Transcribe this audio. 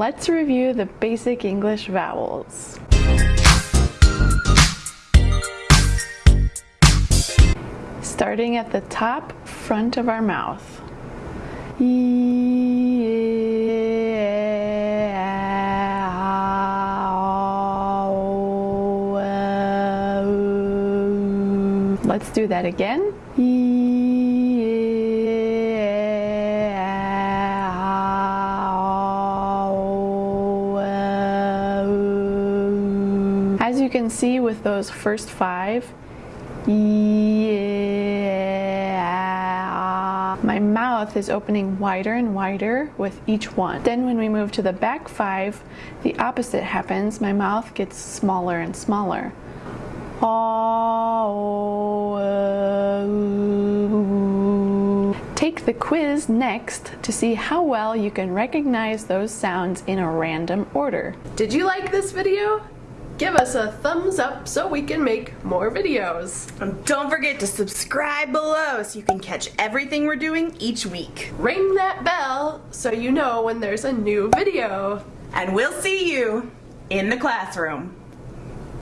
Let's review the basic English vowels. Starting at the top front of our mouth. Oh, oh. Let's do that again. As you can see with those first five, yeah, my mouth is opening wider and wider with each one. Then when we move to the back five, the opposite happens. My mouth gets smaller and smaller. Take the quiz next to see how well you can recognize those sounds in a random order. Did you like this video? Give us a thumbs up so we can make more videos. And don't forget to subscribe below so you can catch everything we're doing each week. Ring that bell so you know when there's a new video. And we'll see you in the classroom.